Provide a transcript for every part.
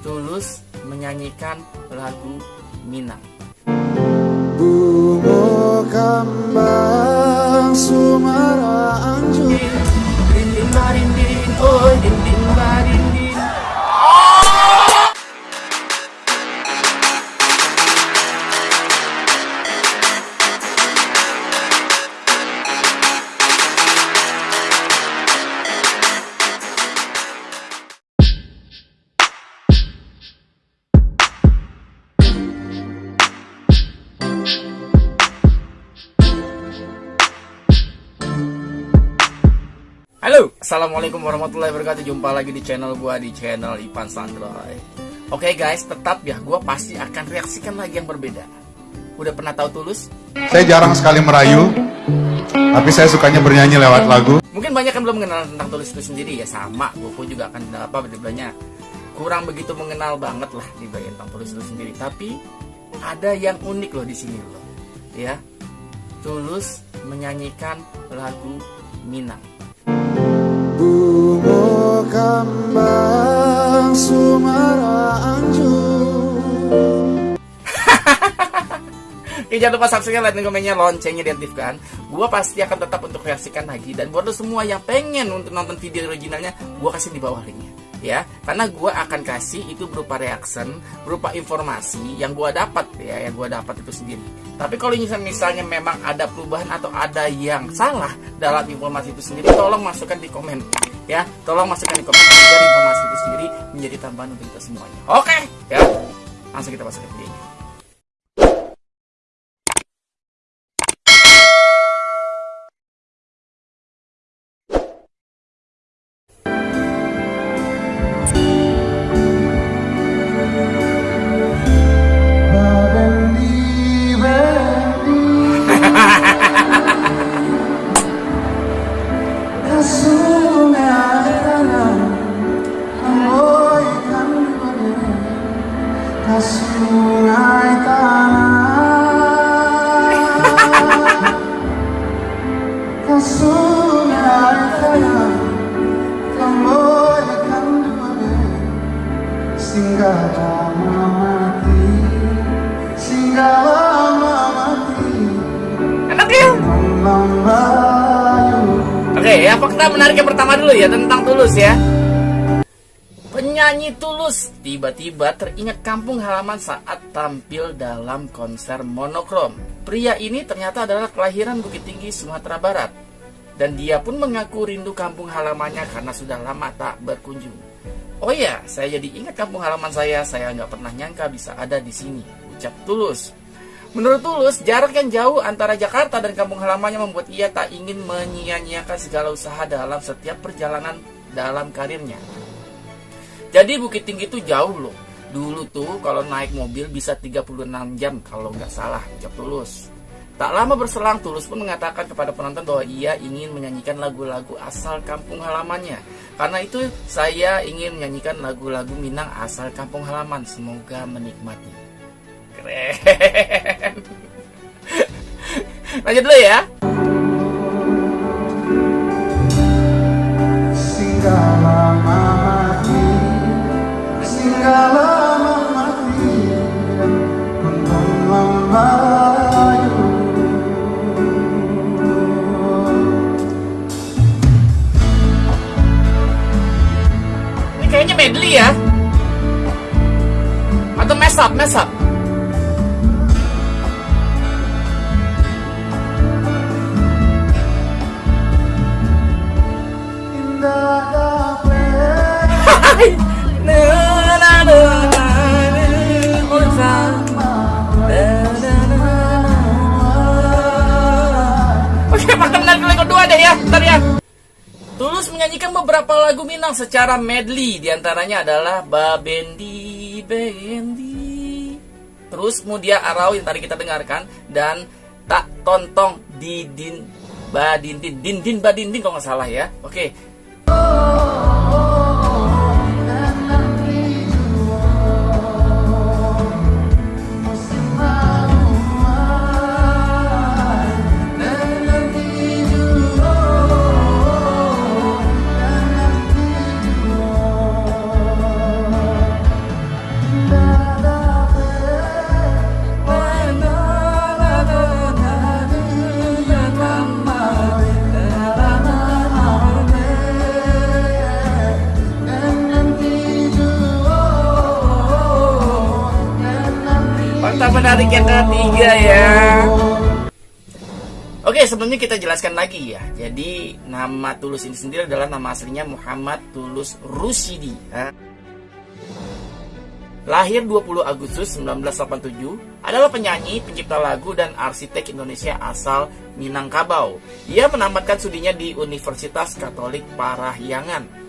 Tulus menyanyikan lagu Minang. Bunga kambang sumara assalamualaikum warahmatullahi wabarakatuh. Jumpa lagi di channel gua di channel Ipan Sandroy. Oke guys, tetap ya gua pasti akan reaksikan lagi yang berbeda. Udah pernah tahu tulus? Saya jarang sekali merayu, tapi saya sukanya bernyanyi lewat lagu. Mungkin banyak yang belum mengenal tentang tulus itu sendiri ya sama. Gua pun juga akan apa banyak kurang begitu mengenal banget lah di bagian tentang tulus itu sendiri. Tapi ada yang unik loh di sini loh, ya. Tulus menyanyikan lagu Minang. Bunga kambang sumara anjur Oke, jangan lupa subscribe, like, dan komennya, loncengnya diaktifkan. Gua pasti akan tetap untuk reaksikan lagi. Dan buat lo semua yang pengen untuk nonton video originalnya, gua kasih di bawah linknya. Ya, karena gua akan kasih itu berupa reaction, berupa informasi yang gua dapat ya, yang gua dapat itu sendiri. Tapi kalau misalnya, memang ada perubahan atau ada yang salah dalam informasi itu sendiri, tolong masukkan di komen. Ya, tolong masukkan di komen biar informasi itu sendiri menjadi tambahan untuk kita semuanya. Oke, ya. Langsung kita masuk ke videonya. Ya fakta menarik yang pertama dulu ya tentang Tulus ya. Penyanyi Tulus tiba-tiba teringat kampung halaman saat tampil dalam konser monokrom. Pria ini ternyata adalah kelahiran Bukit Tinggi, Sumatera Barat. Dan dia pun mengaku rindu kampung halamannya karena sudah lama tak berkunjung. Oh ya, saya jadi ingat kampung halaman saya. Saya nggak pernah nyangka bisa ada di sini. Ucap Tulus. Menurut Tulus, jarak yang jauh antara Jakarta dan kampung halamannya membuat ia tak ingin menyia-nyiakan segala usaha dalam setiap perjalanan dalam karirnya. Jadi Bukit Tinggi itu jauh loh. Dulu tuh kalau naik mobil bisa 36 jam kalau nggak salah, ucap Tulus. Tak lama berselang, Tulus pun mengatakan kepada penonton bahwa ia ingin menyanyikan lagu-lagu asal kampung halamannya. Karena itu, saya ingin menyanyikan lagu-lagu Minang asal kampung halaman. Semoga menikmati. Keren. Lanjut dulu ya. Ini kayaknya medley ya. Atau mess up, mess up. Menyanyikan beberapa lagu Minang secara medley, di antaranya adalah Babendi Bendi. Terus kemudian Arau yang tadi kita dengarkan dan Tak Tontong Didin Badindin Dindin Badindin kalau nggak salah ya. Oke, menarik yang ketiga ya. Oke, sebelumnya kita jelaskan lagi ya. Jadi nama Tulus ini sendiri adalah nama aslinya Muhammad Tulus Rusidi. ya. Lahir 20 Agustus 1987, adalah penyanyi, pencipta lagu, dan arsitek Indonesia asal Minangkabau. Ia menamatkan studinya di Universitas Katolik Parahyangan.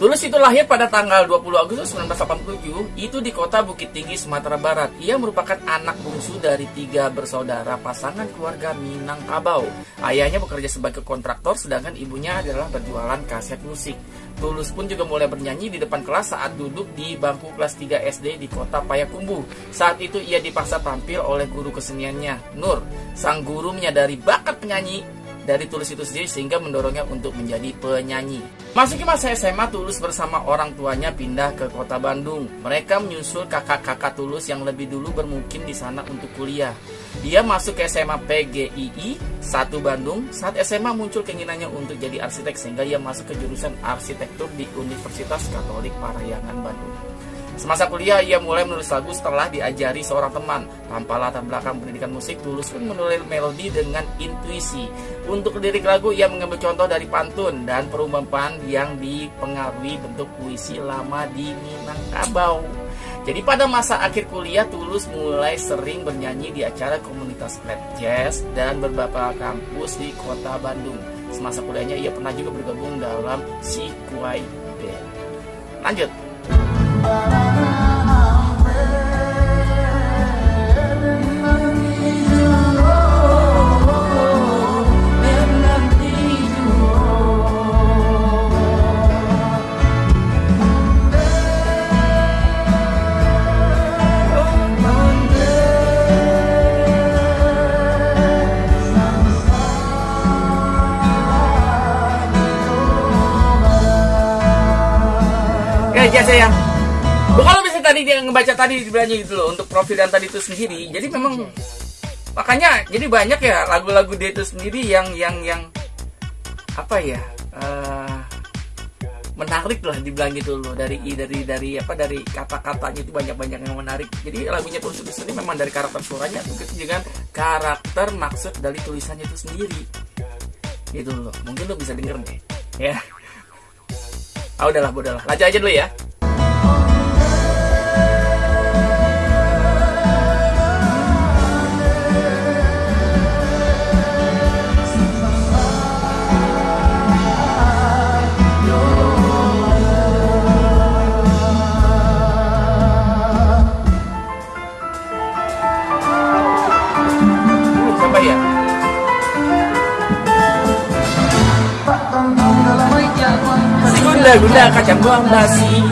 Tulus itu lahir pada tanggal 20 Agustus 1987, itu di kota Bukit Tinggi, Sumatera Barat. Ia merupakan anak bungsu dari tiga bersaudara pasangan keluarga Minangkabau. Ayahnya bekerja sebagai kontraktor, sedangkan ibunya adalah berjualan kaset musik. Tulus pun juga mulai bernyanyi di depan kelas saat duduk di bangku kelas 3 SD di kota Payakumbuh. Saat itu ia dipaksa tampil oleh guru keseniannya, Nur. Sang guru menyadari bakat penyanyi dari Tulus itu sendiri sehingga mendorongnya untuk menjadi penyanyi. Masuki masa SMA, Tulus bersama orang tuanya pindah ke kota Bandung. Mereka menyusul kakak-kakak Tulus yang lebih dulu bermukim di sana untuk kuliah. Dia masuk ke SMA PGII 1 Bandung. Saat SMA muncul keinginannya untuk jadi arsitek sehingga ia masuk ke jurusan arsitektur di Universitas Katolik Parahyangan Bandung. Semasa kuliah, ia mulai menulis lagu setelah diajari seorang teman. Tanpa latar belakang pendidikan musik, Tulus pun menulis melodi dengan intuisi. Untuk lirik lagu, ia mengambil contoh dari pantun dan perumpamaan yang dipengaruhi bentuk puisi lama di Minangkabau. Jadi pada masa akhir kuliah, Tulus mulai sering bernyanyi di acara komunitas club jazz dan beberapa kampus di kota Bandung. Semasa kuliahnya, ia pernah juga bergabung dalam si Kuai Band. Lanjut. Oke, jasa ya. Kalau bisa tadi dia ngebaca tadi sebenarnya gitu loh untuk profil yang tadi itu sendiri. Jadi memang makanya jadi banyak ya lagu-lagu dia itu sendiri yang yang yang apa ya eh, menarik lah dibilang gitu loh dari dari dari apa dari kata-katanya itu banyak-banyak yang menarik. Jadi lagunya itu sendiri memang dari karakter suaranya begitu dengan karakter maksud dari tulisannya itu sendiri. Gitu loh. Mungkin lo bisa denger deh. Ya. Ah udahlah, udahlah. Lanjut aja dulu ya. Gunda-gunda kacang buang basi.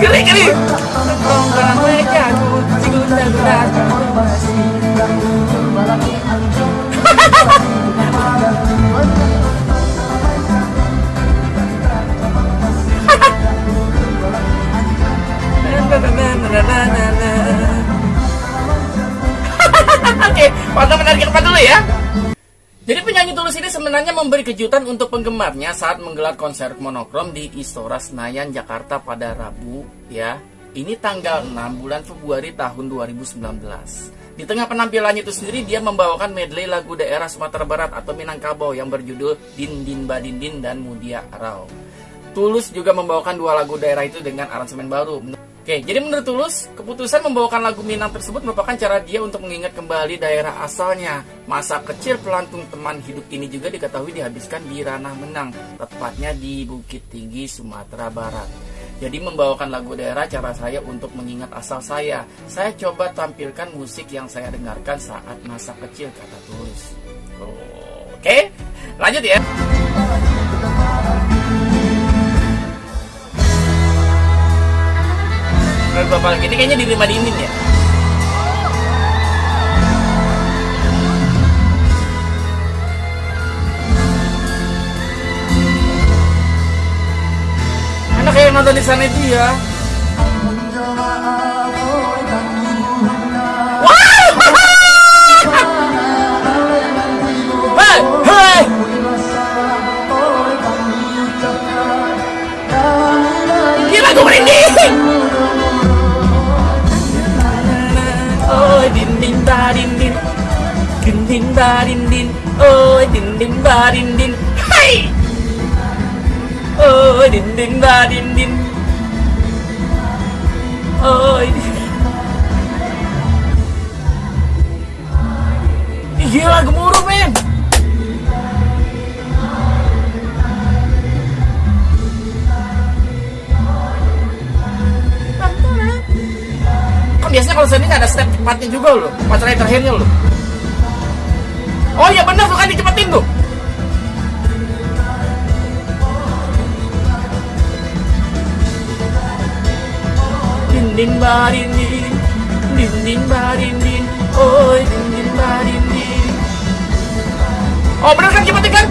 Geri geri. Tongkrongan mereka memberi kejutan untuk penggemarnya saat menggelar konser monokrom di Istora Senayan, Jakarta pada Rabu ya. Ini tanggal 6 bulan Februari tahun 2019. Di tengah penampilannya itu sendiri dia membawakan medley lagu daerah Sumatera Barat atau Minangkabau yang berjudul Din Din Badindin dan Mudia Arau. Tulus juga membawakan dua lagu daerah itu dengan aransemen baru. Oke, jadi menurut Tulus, keputusan membawakan lagu Minang tersebut merupakan cara dia untuk mengingat kembali daerah asalnya. Masa kecil pelantung teman hidup ini juga diketahui dihabiskan di Ranah Menang, tepatnya di Bukit Tinggi, Sumatera Barat. Jadi membawakan lagu daerah cara saya untuk mengingat asal saya. Saya coba tampilkan musik yang saya dengarkan saat masa kecil, kata Tulus. Oke, lanjut ya. Menurut Bapak ini kayaknya di rumah dingin ya. Anak yang nonton di sana itu ya. Din din ba din din. Oh, din din ba din din. Hai. Oh, din din. Oh, din. Ih, Gila gemuruh men biasanya kalau seni ada step cepatnya juga loh Pacarnya terakhirnya loh Oh iya benar tuh kan dicepetin tuh. Din din ba din din Din din ba din din Oi din din ba din din Oh bener kan cepetin kan?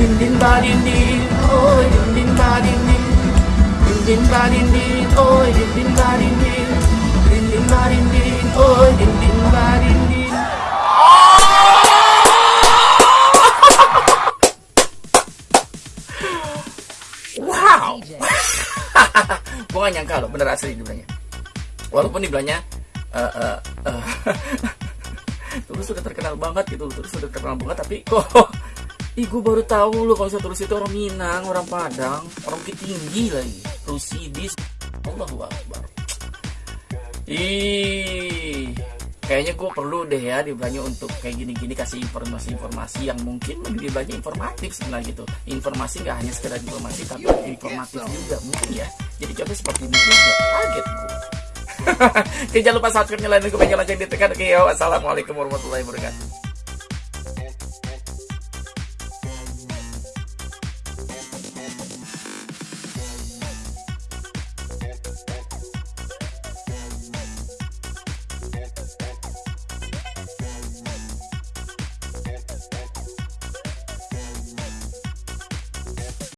Din din ba din din Oi din din ba din Gue gak nyangka loh, bener asli dibilangnya. Walaupun dibilangnya eh eh, eh, Terus udah terkenal banget gitu Terus udah terkenal banget tapi kok Ih gue baru tahu loh kalau terus itu orang Minang, orang Padang, orang Bukit Tinggi lagi. Rusidis. Allahu Akbar. Ih Kayaknya gue perlu deh ya dibilangnya untuk kayak gini-gini kasih informasi-informasi yang mungkin lebih banyak informatif sebenarnya gitu. Informasi nggak hanya sekedar informasi tapi informatif juga mungkin ya. Jadi contoh seperti ini juga kaget gue. Oke jangan lupa subscribe, nyalain lonceng ditekan. Oke yo, assalamualaikum warahmatullahi wabarakatuh.